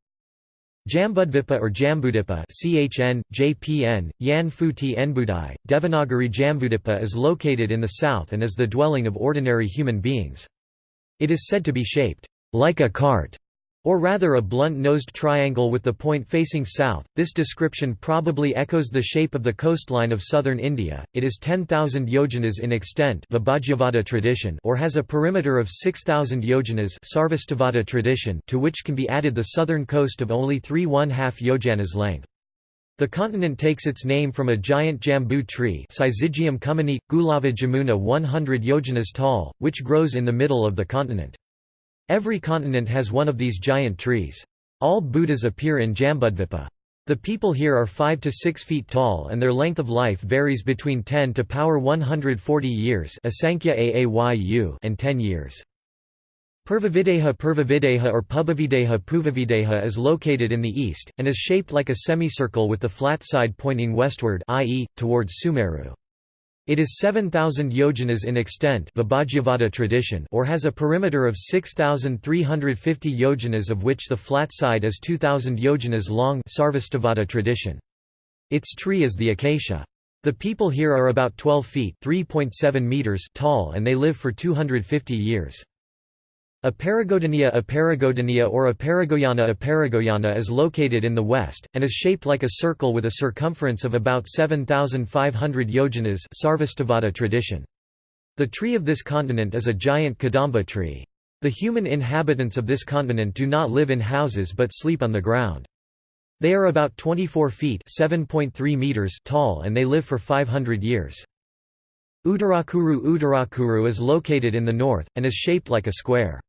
Jambudvipa or Jambudipa CHN, JPN, Yan Futi Enbudai, Devanagari Jambudipa is located in the south and is the dwelling of ordinary human beings. It is said to be shaped like a cart or rather a blunt-nosed triangle with the point facing south. This description probably echoes the shape of the coastline of southern India. It is 10,000 yojanas in extent Vibhajyavada tradition or has a perimeter of 6,000 yojanas Sarvastivada tradition to which can be added the southern coast of only 3 1 2 yojanas length. The continent takes its name from a giant jambu tree Syzygium cummini, Gulava jamuna 100 yojanas tall, which grows in the middle of the continent. Every continent has one of these giant trees. All Buddhas appear in Jambudvipa. The people here are 5 to 6 feet tall and their length of life varies between 10 to power 140 years and 10 years. Purvavideha Purvavideha or Pubavideha Puvavideha is located in the east, and is shaped like a semicircle with the flat side pointing westward i.e., towards Sumeru. It is 7,000 yojanas in extent tradition or has a perimeter of 6,350 yojanas of which the flat side is 2,000 yojanas long Sarvastivada tradition. Its tree is the acacia. The people here are about 12 feet meters tall and they live for 250 years. Aparagodonia Aparagodonia or Aparagoyana Aparagoyana is located in the west, and is shaped like a circle with a circumference of about 7,500 yojanas Sarvastivada tradition. The tree of this continent is a giant kadamba tree. The human inhabitants of this continent do not live in houses but sleep on the ground. They are about 24 feet meters tall and they live for 500 years. Uttarakuru Uttarakuru is located in the north, and is shaped like a square.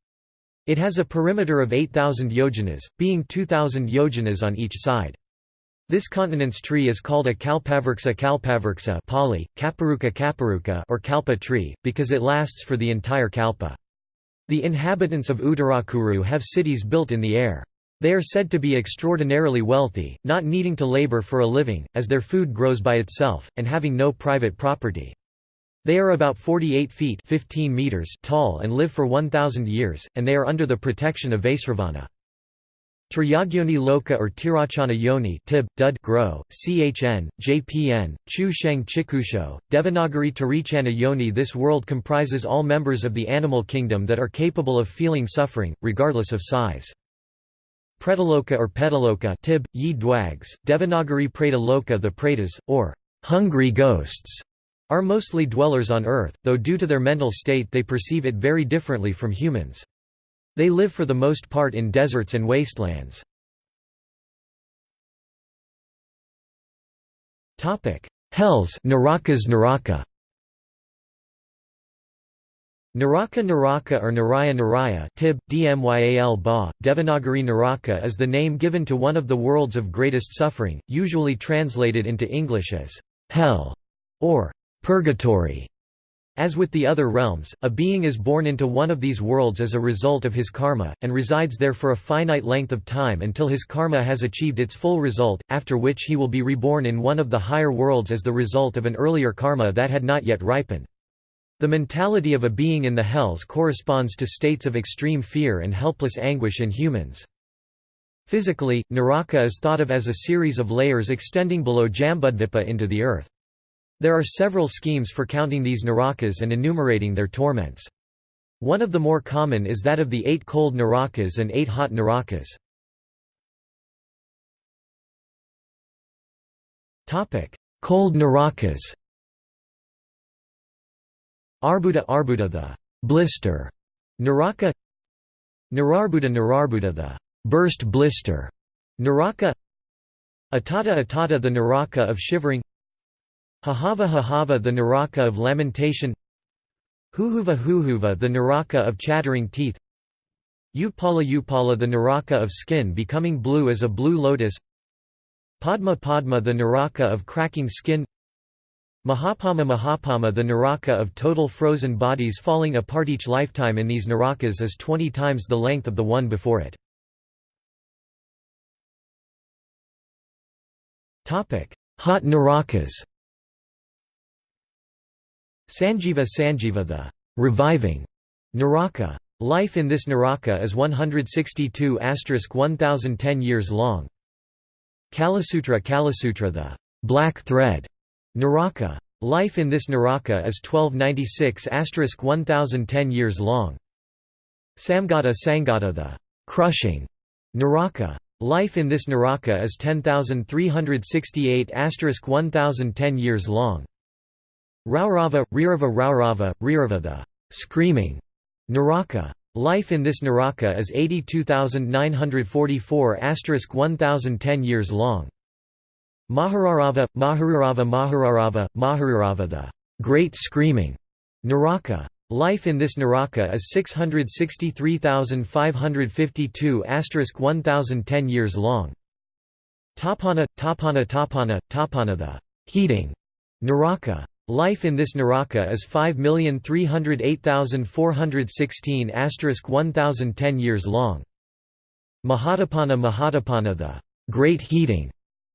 It has a perimeter of 8,000 yojanas, being 2,000 yojanas on each side. This continent's tree is called a kalpavruksa kalpavruksa Pali, kaparuka kaparuka or kalpa tree, because it lasts for the entire kalpa. The inhabitants of Uttarakuru have cities built in the air. They are said to be extraordinarily wealthy, not needing to labor for a living, as their food grows by itself, and having no private property. They are about 48 feet 15 meters tall and live for 1,000 years, and they are under the protection of Vaisravana. Triyagyoni Loka or Tirachana Yoni Tib, Dud Gro, Chn, JPN, Chu Sheng Chikusho, Devanagari Tarichana Yoni This world comprises all members of the animal kingdom that are capable of feeling suffering, regardless of size. Pretaloka or Petaloka Tib, Yi Dwags, Devanagari Preta The Pretas, or hungry ghosts are mostly dwellers on Earth, though due to their mental state they perceive it very differently from humans. They live for the most part in deserts and wastelands. Hells Narakas Naraka Naraka Naraka or Naraya Naraya Tib, Dmyal Ba, Devanagari Naraka is the name given to one of the worlds of greatest suffering, usually translated into English as «hell» or purgatory. As with the other realms, a being is born into one of these worlds as a result of his karma, and resides there for a finite length of time until his karma has achieved its full result, after which he will be reborn in one of the higher worlds as the result of an earlier karma that had not yet ripened. The mentality of a being in the hells corresponds to states of extreme fear and helpless anguish in humans. Physically, Naraka is thought of as a series of layers extending below Jambudvipa into the earth. There are several schemes for counting these narakas and enumerating their torments. One of the more common is that of the eight cold narakas and eight hot narakas. Cold narakas. Arbuda Arbuda the blister. Naraka. Nararbuda Nararbuda the burst blister. Naraka. Atata Atata the Naraka of shivering Hahava Hahava the Naraka of lamentation. Huhuva Huhuva the Naraka of chattering teeth. Upala Upala the Naraka of skin becoming blue as a blue lotus. Padma Padma the Naraka of cracking skin. Mahapama Mahapama the Naraka of total frozen bodies falling apart each lifetime in these Narakas is 20 times the length of the one before it. Hot Narakas Sanjiva Sanjiva the reviving Naraka. Life in this Naraka is 162 1010 years long. Kalasutra Kalasutra the black thread Naraka. Life in this Naraka is 1296 1010 years long. Samgata Sangata the crushing Naraka. Life in this Naraka is 10,368 1010 years long. Raurava, Rirava Raurava, Rirava the screaming Naraka. Life in this Naraka is 82,944 1010 years long. Mahararava, Mahararava Mahararava, Mahararava the great screaming Naraka. Life in this Naraka is 663,552 1010 years long. Tapana, Tapana Tapana, Tapana the heating Naraka. Life in this Naraka is 5,308,416 1010 years long. Mahatapana Mahatapana the great heating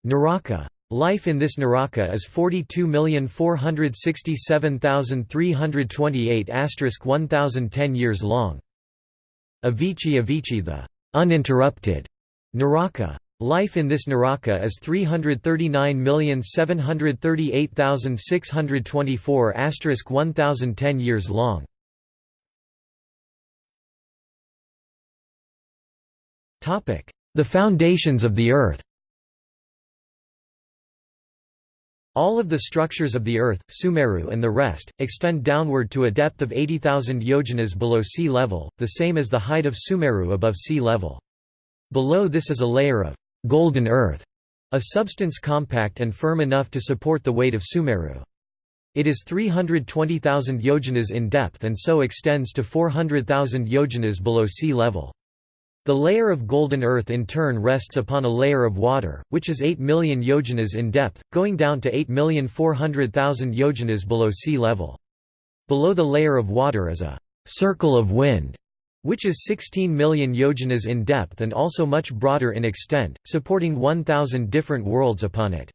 Naraka. Life in this Naraka is 42,467,328 1010 years long. Avici Avici the uninterrupted Naraka. Life in this Naraka is 339,738,624 1010 years long. The foundations of the Earth All of the structures of the Earth, Sumeru and the rest, extend downward to a depth of 80,000 yojanas below sea level, the same as the height of Sumeru above sea level. Below this is a layer of golden earth, a substance compact and firm enough to support the weight of Sumeru. It is 320,000 yojanas in depth and so extends to 400,000 yojanas below sea level. The layer of golden earth in turn rests upon a layer of water, which is 8 million yojanas in depth, going down to 8,400,000 yojanas below sea level. Below the layer of water is a circle of wind, which is 16 million yojanas in depth and also much broader in extent, supporting 1,000 different worlds upon it.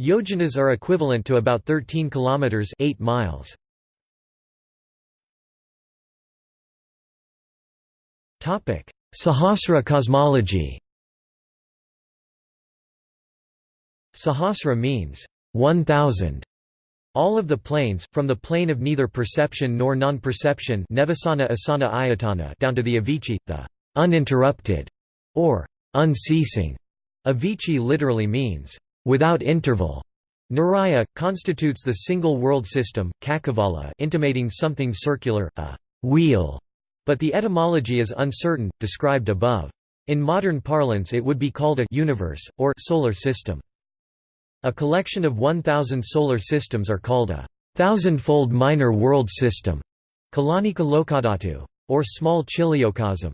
Yojanas are equivalent to about 13 kilometers 8 miles. Topic: Sahasra cosmology Sahasra means 1000. All of the planes, from the plane of neither perception nor non-perception down to the Avici, the uninterrupted, or unceasing. Avici literally means without interval. Naraya, constitutes the single world system, Kakavala intimating something circular, a wheel, but the etymology is uncertain, described above. In modern parlance it would be called a universe, or solar system. A collection of 1,000 solar systems are called a thousandfold minor world system, Kalanika Lokadatu, or small chiliocosm.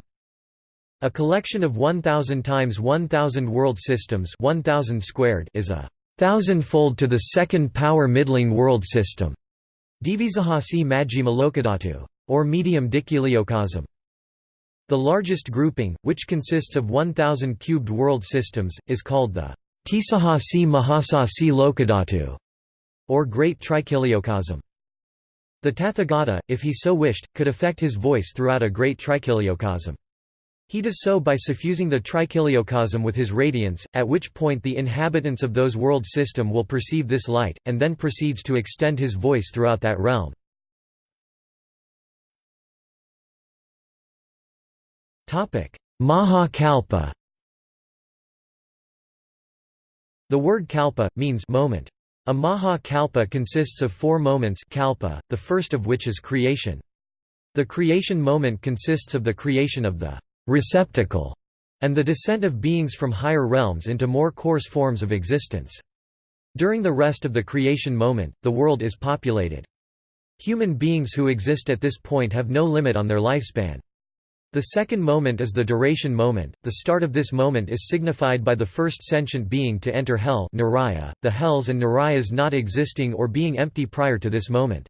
A collection of 1,000 times 1,000 world systems 1,000 squared is a thousandfold to the second power middling world system. Divisahasi Majjhima Lokadatu or medium dichiliocosm. The largest grouping, which consists of 1,000 cubed world systems, is called the Tisahasi Mahasasi Lokadatu, or Great Trichiliocosm. The Tathagata, if he so wished, could affect his voice throughout a great trichiliocosm. He does so by suffusing the trichiliocosm with his radiance, at which point the inhabitants of those world system will perceive this light, and then proceeds to extend his voice throughout that realm. Maha Kalpa The word kalpa, means moment. A maha kalpa consists of four moments kalpa, the first of which is creation. The creation moment consists of the creation of the receptacle and the descent of beings from higher realms into more coarse forms of existence. During the rest of the creation moment, the world is populated. Human beings who exist at this point have no limit on their lifespan. The second moment is the duration moment. The start of this moment is signified by the first sentient being to enter hell, Naraya, the hells and Narayas not existing or being empty prior to this moment.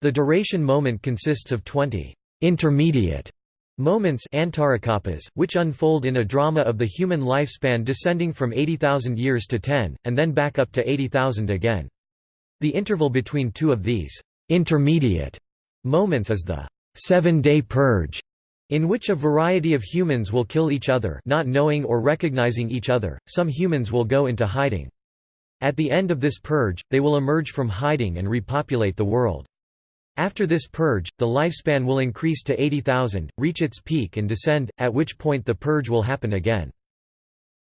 The duration moment consists of 20 intermediate moments antarakapas, which unfold in a drama of the human lifespan descending from 80,000 years to 10, and then back up to 80,000 again. The interval between two of these intermediate moments is the seven-day purge in which a variety of humans will kill each other not knowing or recognizing each other, some humans will go into hiding. At the end of this purge, they will emerge from hiding and repopulate the world. After this purge, the lifespan will increase to 80,000, reach its peak and descend, at which point the purge will happen again.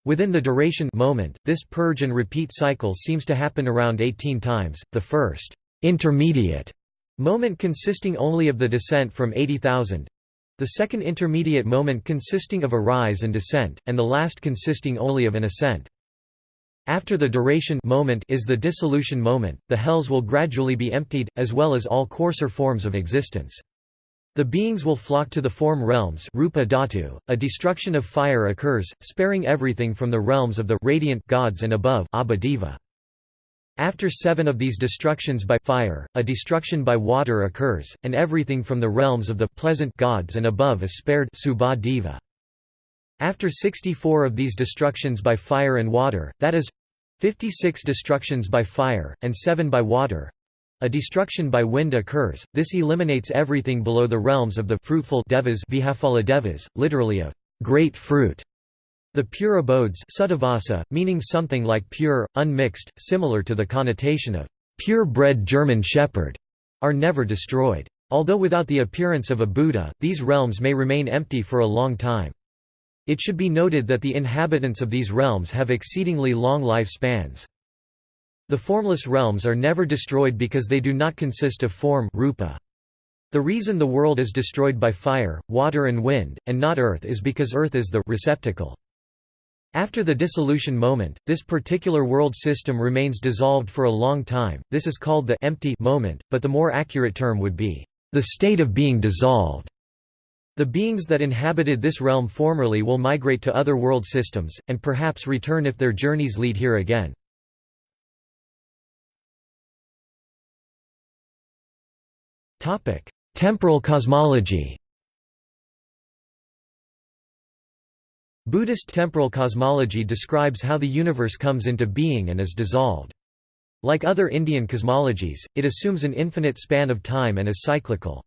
Within the duration moment, this purge and repeat cycle seems to happen around 18 times, the first intermediate moment consisting only of the descent from 80,000, the second intermediate moment consisting of a rise and descent, and the last consisting only of an ascent. After the duration moment is the dissolution moment, the hells will gradually be emptied, as well as all coarser forms of existence. The beings will flock to the form realms rupa dhatu. A destruction of fire occurs, sparing everything from the realms of the radiant gods and above abhadeva. After seven of these destructions by fire, a destruction by water occurs, and everything from the realms of the pleasant gods and above is spared subha Deva. after 64 of these destructions by fire and water, that is 56 destructions by fire, and 7 by water, a destruction by wind occurs, this eliminates everything below the realms of the fruitful devas, devas literally of great fruit. The pure abodes meaning something like pure, unmixed, similar to the connotation of pure-bred German shepherd, are never destroyed. Although without the appearance of a Buddha, these realms may remain empty for a long time. It should be noted that the inhabitants of these realms have exceedingly long life spans. The formless realms are never destroyed because they do not consist of form rupa. The reason the world is destroyed by fire, water and wind, and not earth is because earth is the receptacle. After the dissolution moment, this particular world system remains dissolved for a long time, this is called the empty moment, but the more accurate term would be, the state of being dissolved. The beings that inhabited this realm formerly will migrate to other world systems, and perhaps return if their journeys lead here again. Temporal cosmology Buddhist temporal cosmology describes how the universe comes into being and is dissolved. Like other Indian cosmologies, it assumes an infinite span of time and is cyclical.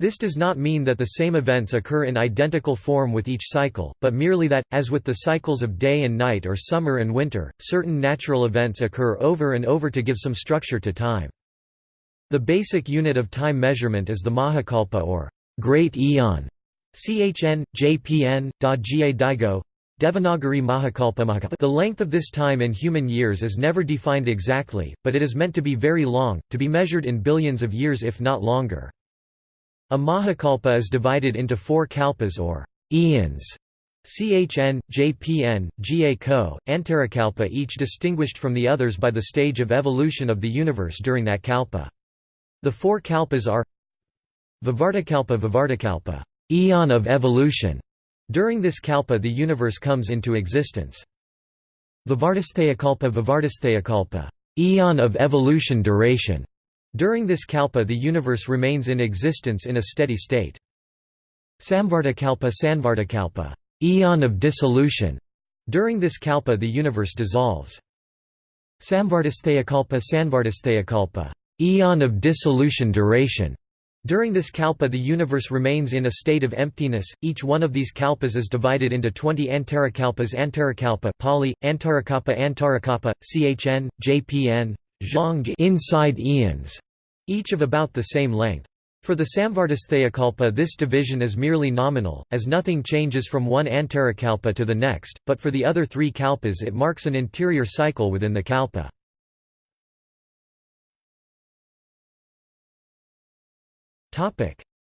This does not mean that the same events occur in identical form with each cycle, but merely that, as with the cycles of day and night or summer and winter, certain natural events occur over and over to give some structure to time. The basic unit of time measurement is the Mahakalpa or Great Eon. Chn, Jpn, Da Jie Daigo, Devanagari Mahakalpa The length of this time in human years is never defined exactly, but it is meant to be very long, to be measured in billions of years if not longer. A Mahakalpa is divided into four kalpas or eons. Chn, Jpn, Ga Ko, Antarakalpa each distinguished from the others by the stage of evolution of the universe during that kalpa. The four kalpas are Vivartakalpa Vivartakalpa, eon of evolution. During this kalpa the universe comes into existence. Vivartastheyakalpa Vivartastheyakalpa, eon of evolution duration. During this kalpa the universe remains in existence in a steady state. Samvartakalpa Sanvartakalpa, eon of dissolution. During this kalpa the universe dissolves. Samvartastheyakalpa Sanvartastheyakalpa, eon of dissolution duration. During this kalpa the universe remains in a state of emptiness. Each one of these kalpas is divided into 20 antarakalpas Antarakalpa Pali, Antarakapa Antarakapa, Chn, Jpn, inside eons, each of about the same length. For the Samvartastheyakalpa this division is merely nominal, as nothing changes from one Antarakalpa to the next, but for the other three kalpas it marks an interior cycle within the kalpa.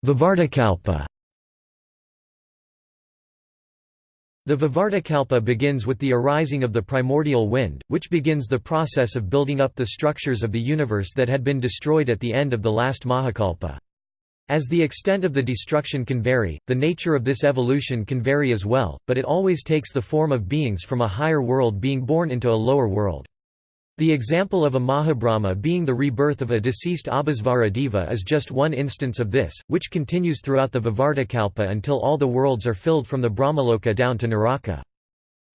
Vivartakalpa The Vivartakalpa begins with the arising of the primordial wind, which begins the process of building up the structures of the universe that had been destroyed at the end of the last Mahakalpa. As the extent of the destruction can vary, the nature of this evolution can vary as well, but it always takes the form of beings from a higher world being born into a lower world. The example of a Mahabrahma being the rebirth of a deceased Abhisvara Deva is just one instance of this, which continues throughout the Vivartakalpa until all the worlds are filled from the Brahmaloka down to Naraka.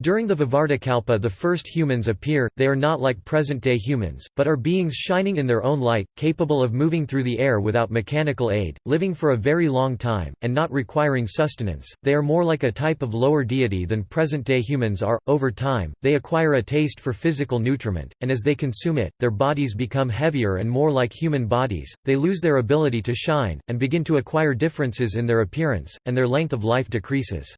During the Vivartakalpa the first humans appear, they are not like present-day humans, but are beings shining in their own light, capable of moving through the air without mechanical aid, living for a very long time, and not requiring sustenance. They are more like a type of lower deity than present-day humans are. Over time, they acquire a taste for physical nutriment, and as they consume it, their bodies become heavier and more like human bodies, they lose their ability to shine, and begin to acquire differences in their appearance, and their length of life decreases.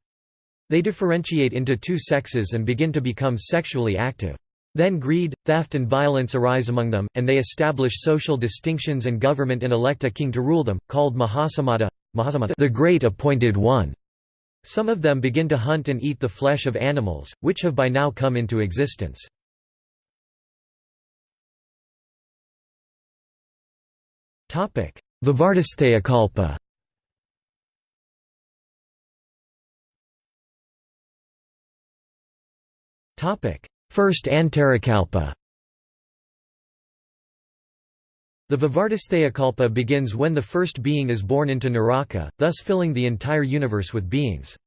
They differentiate into two sexes and begin to become sexually active. Then greed, theft and violence arise among them, and they establish social distinctions and government and elect a king to rule them, called Mahasamada, Mahasamada the Great Appointed One. Some of them begin to hunt and eat the flesh of animals, which have by now come into existence. Vivartastheyakalpa First Antarakalpa The Vivartastheyakalpa begins when the first being is born into Naraka, thus filling the entire universe with beings.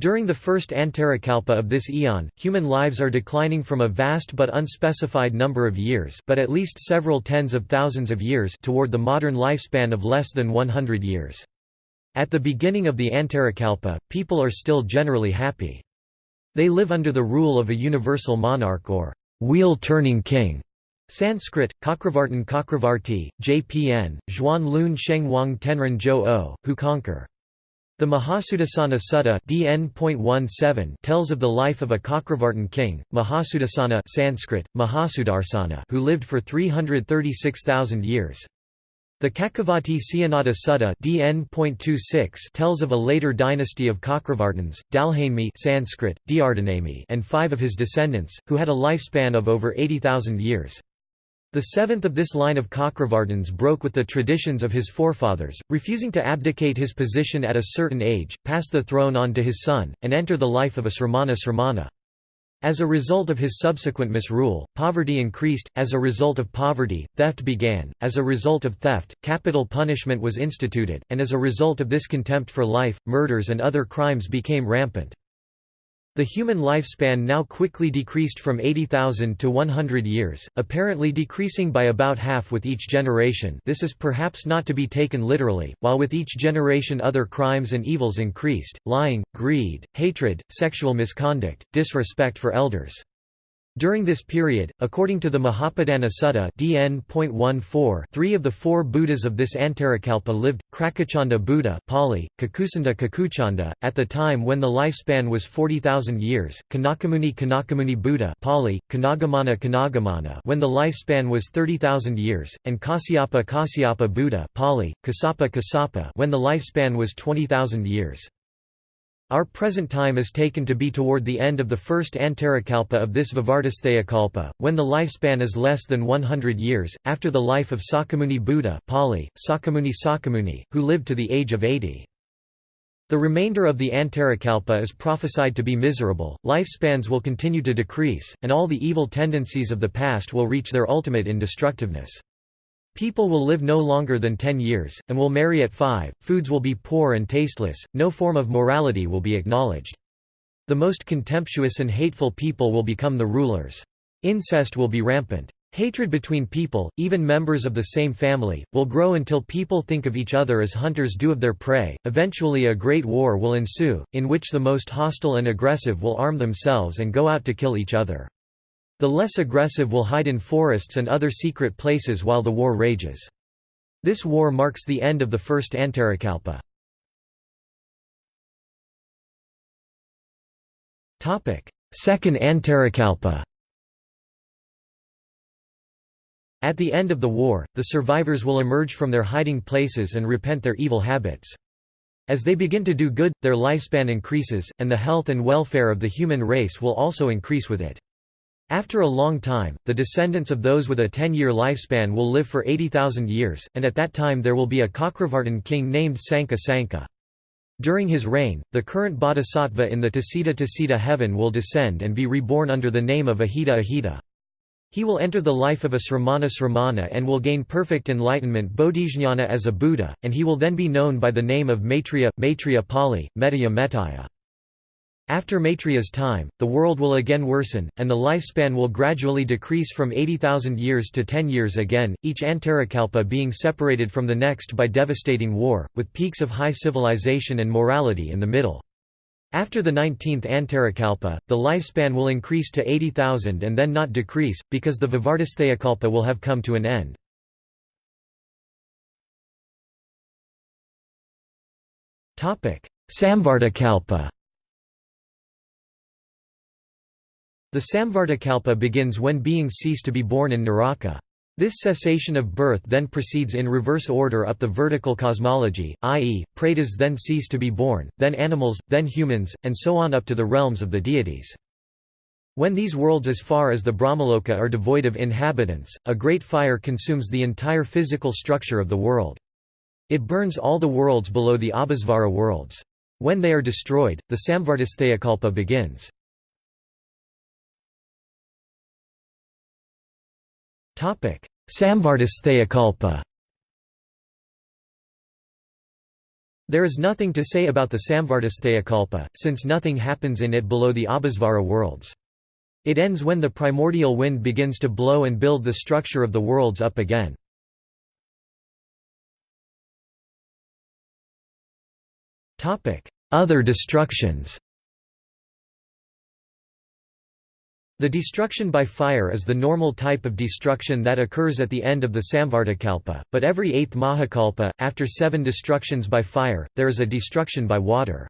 During the first Antarakalpa of this eon, human lives are declining from a vast but unspecified number of years but at least several tens of thousands of years toward the modern lifespan of less than 100 years. At the beginning of the Antarakalpa, people are still generally happy. They live under the rule of a universal monarch or wheel-turning king. Sanskrit, Kakravartin Kakravarti, JPN, Zhuan Lun Sheng Wang Tenren Zhou O, who conquer. The Mahasudasana Sutta DN. tells of the life of a Kakravartin king, Mahasudasana Sanskrit, Mahasudarsana who lived for 336,000 years. The Kakavati Siyanada Sutta DN.26 tells of a later dynasty of Kakravartins, Dalhainmi Sanskrit, and five of his descendants, who had a lifespan of over 80,000 years. The seventh of this line of Kakravartins broke with the traditions of his forefathers, refusing to abdicate his position at a certain age, pass the throne on to his son, and enter the life of a sramana sramana. As a result of his subsequent misrule, poverty increased, as a result of poverty, theft began, as a result of theft, capital punishment was instituted, and as a result of this contempt for life, murders and other crimes became rampant. The human lifespan now quickly decreased from 80,000 to 100 years, apparently decreasing by about half with each generation this is perhaps not to be taken literally, while with each generation other crimes and evils increased, lying, greed, hatred, sexual misconduct, disrespect for elders. During this period, according to the Mahapadana Sutta DN.14, three of the four Buddhas of this Antarakalpa lived, Krakachanda Buddha Pali, Kakusanda Kakuchanda, at the time when the lifespan was 40,000 years, Kanakamuni Kanakamuni Buddha Pali, Kanagamana Kanagamana when the lifespan was 30,000 years, and Kasyapa Kasyapa Buddha Pali, Kasapa Kasapa when the lifespan was 20,000 years. Our present time is taken to be toward the end of the first Antarakalpa of this Vivartastheyakalpa, when the lifespan is less than 100 years, after the life of Sakamuni Buddha Pali, Sakamuni Sakamuni, who lived to the age of 80. The remainder of the Antarakalpa is prophesied to be miserable, lifespans will continue to decrease, and all the evil tendencies of the past will reach their ultimate indestructiveness. People will live no longer than 10 years, and will marry at 5, foods will be poor and tasteless, no form of morality will be acknowledged. The most contemptuous and hateful people will become the rulers. Incest will be rampant. Hatred between people, even members of the same family, will grow until people think of each other as hunters do of their prey. Eventually, a great war will ensue, in which the most hostile and aggressive will arm themselves and go out to kill each other. The less aggressive will hide in forests and other secret places while the war rages. This war marks the end of the first Antarakalpa. Second Antarakalpa At the end of the war, the survivors will emerge from their hiding places and repent their evil habits. As they begin to do good, their lifespan increases, and the health and welfare of the human race will also increase with it. After a long time, the descendants of those with a 10-year lifespan will live for 80,000 years, and at that time there will be a Kakravartin king named Sanka Sanka. During his reign, the current bodhisattva in the Tusita Tusita heaven will descend and be reborn under the name of Ahita Ahita. He will enter the life of a sramana sramana and will gain perfect enlightenment bodhijnana as a Buddha, and he will then be known by the name of Maitreya, Maitreya Pali, Metaya Metaya. After Maitreya's time, the world will again worsen, and the lifespan will gradually decrease from 80,000 years to 10 years again, each Antarakalpa being separated from the next by devastating war, with peaks of high civilization and morality in the middle. After the 19th Antarakalpa, the lifespan will increase to 80,000 and then not decrease, because the Vivartastheyakalpa will have come to an end. Samvartakalpa The Samvartakalpa begins when beings cease to be born in Naraka. This cessation of birth then proceeds in reverse order up the vertical cosmology, i.e., pretas then cease to be born, then animals, then humans, and so on up to the realms of the deities. When these worlds as far as the Brahmaloka are devoid of inhabitants, a great fire consumes the entire physical structure of the world. It burns all the worlds below the Abhisvara worlds. When they are destroyed, the Samvartistheyakalpa begins. Samvartistheyakalpa There is nothing to say about the Samvartistheyakalpa, since nothing happens in it below the Abhisvara worlds. It ends when the primordial wind begins to blow and build the structure of the worlds up again. Other destructions The destruction by fire is the normal type of destruction that occurs at the end of the Samvartakalpa, but every eighth Mahakalpa, after seven destructions by fire, there is a destruction by water.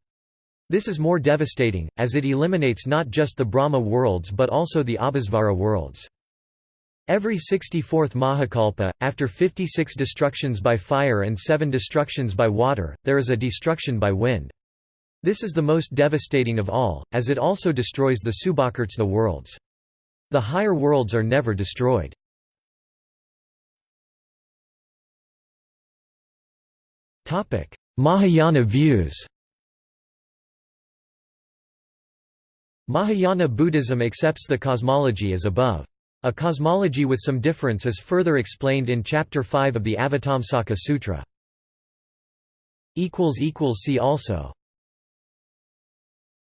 This is more devastating, as it eliminates not just the Brahma worlds but also the Abhisvara worlds. Every 64th Mahakalpa, after 56 destructions by fire and 7 destructions by water, there is a destruction by wind. This is the most devastating of all, as it also destroys the Subhakartsna worlds. The higher worlds are never destroyed. Mahayana views Mahayana Buddhism accepts the cosmology as above. A cosmology with some difference is further explained in Chapter 5 of the Avatamsaka Sutra. See also